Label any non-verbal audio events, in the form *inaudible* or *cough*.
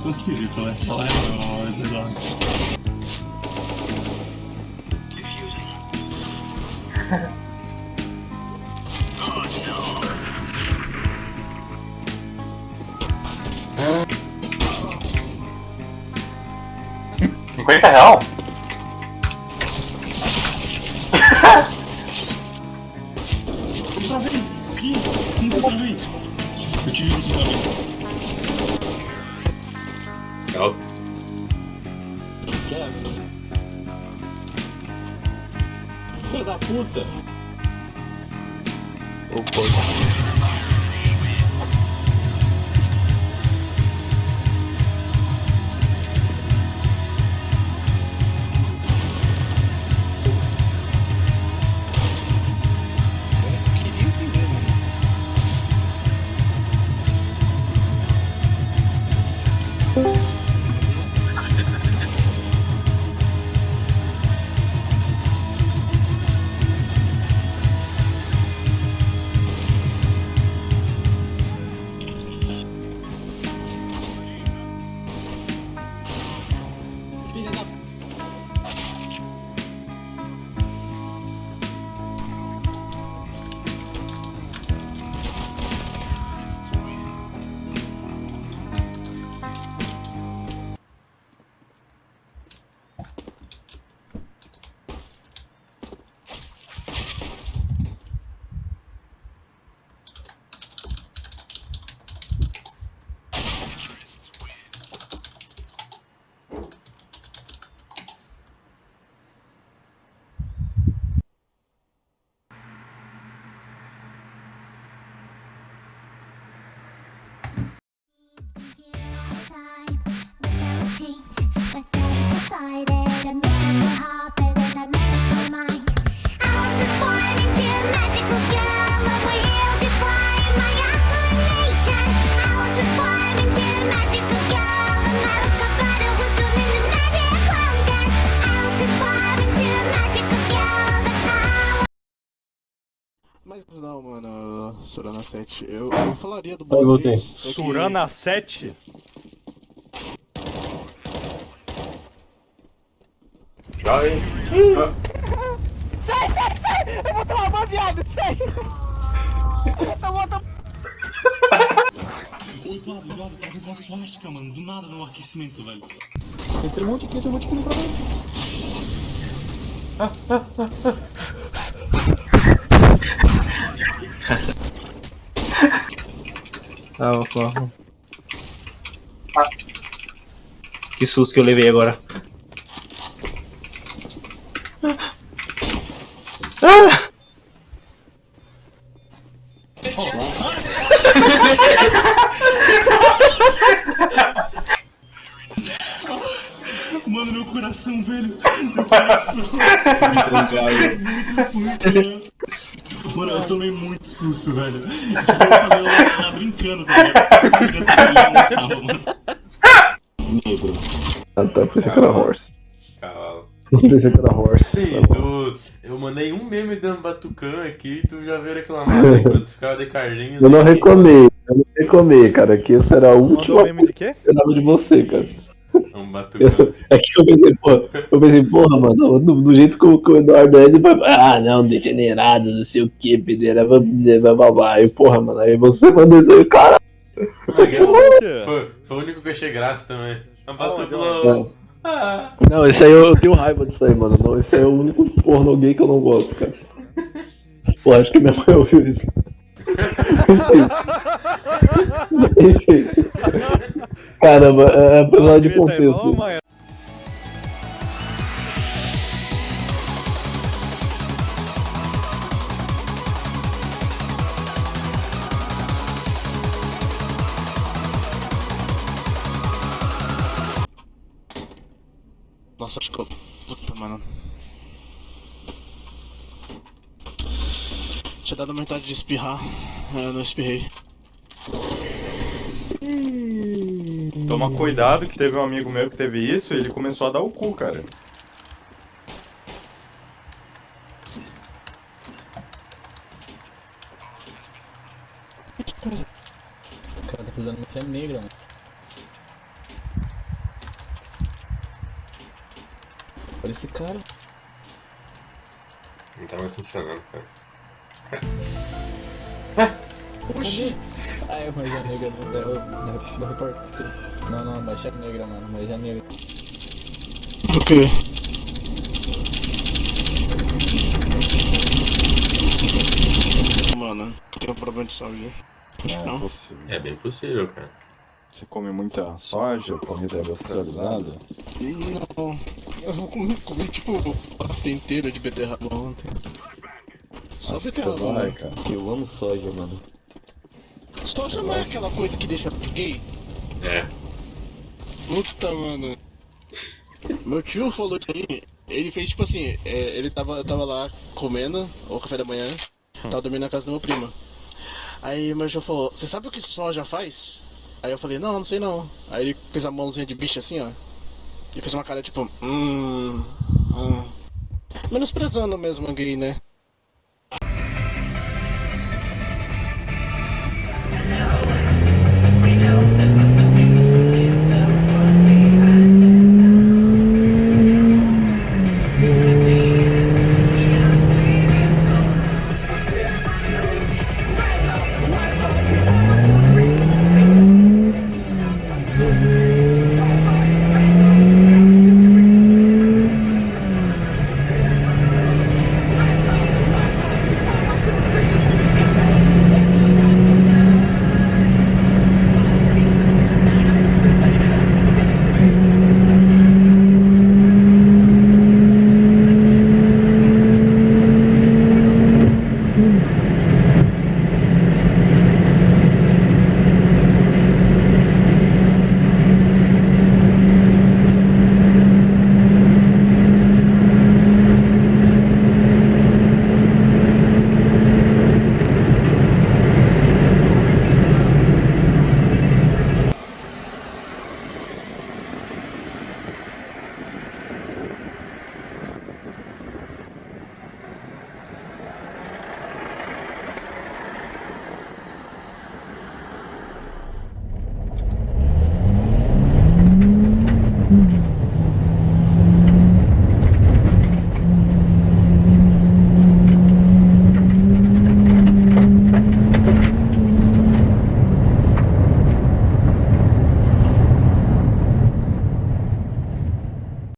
ficou esquisito, né? Fala, é nóis, Eduardo. Cinquenta real? Ó, Filho da puta! o porco. Queria Mas não, mano, Sorana 7. Eu, eu falaria do que- Surana 7? Ai, Sai, sai, sai! Eu vou tomar uma viada, sai! Eu vou. Ô, Eduardo, Eduardo, tá fazendo uma suástica, mano. Do nada no aquecimento, velho. Tem um monte aqui, tem um monte aqui no trabalho. Ah, vou falar. Que susto que eu levei agora. *laughs* Mano, meu coração, velho. Meu coração. muito susto, mano. Mano, eu tomei muito susto, velho. Eu falei, eu tava brincando, tá ligado? Negro. Ah tá, pensei que era horse. Cavalo. Pensei que era horse. Sim, tu. Eu mandei um meme dando batucã aqui e tu já veio reclamar enquanto ficava de Carlinhos. Eu não aí. reclamei, eu não reclamei, cara, que essa era a Mandou última meme de quê? eu dava de você, cara. Um batucã. É que eu pensei, porra, eu pensei, porra, mano, do, do jeito que o, que o Eduardo é, ele vai. Ah, não, degenerado, não sei o que, pedeira, blá blá blá. Aí, porra, mano, aí você mandou isso aí, cara. Foi, foi o único que eu achei graça também. Um batucã. Não, esse aí eu, eu tenho raiva disso aí, mano. Não, esse aí é o único porno gay que eu não gosto, cara. Pô, acho que minha mãe ouviu isso. *laughs* Enfim. Caramba, é, apesar de contexto. Nossa, acho que eu... Puta, mano. Tinha dado vontade de espirrar, eu não espirrei. Toma cuidado que teve um amigo meu que teve isso e ele começou a dar o cu, cara. O cara tá fazendo uma negra, mano. Olha esse cara. Não tá mais funcionando, cara. *laughs* Oxi. Ah, é, mas é negra, não é, não, não. Não, não, mas é negra, mano, mas é negra. Ok. Mano, tem um problema de saúde. Acho que não. É bem possível, cara. Você come muita soja, comida industrializada? Não. Eu comi, comi tipo a parte inteira de beterraba ontem. Só beterraba, Vai, mano. cara. Eu amo soja, mano. Soja não é aquela coisa que deixa gay? É. Puta, mano. Meu tio falou isso aí. Ele fez tipo assim, é, ele tava, tava lá comendo o café da manhã, tava dormindo na casa do meu primo. Aí meu tio falou, você sabe o que soja faz? Aí eu falei, não, não sei não. Aí ele fez a mãozinha de bicho assim, ó. E fez uma cara tipo, hum. hum. Menosprezando mesmo a gay, né?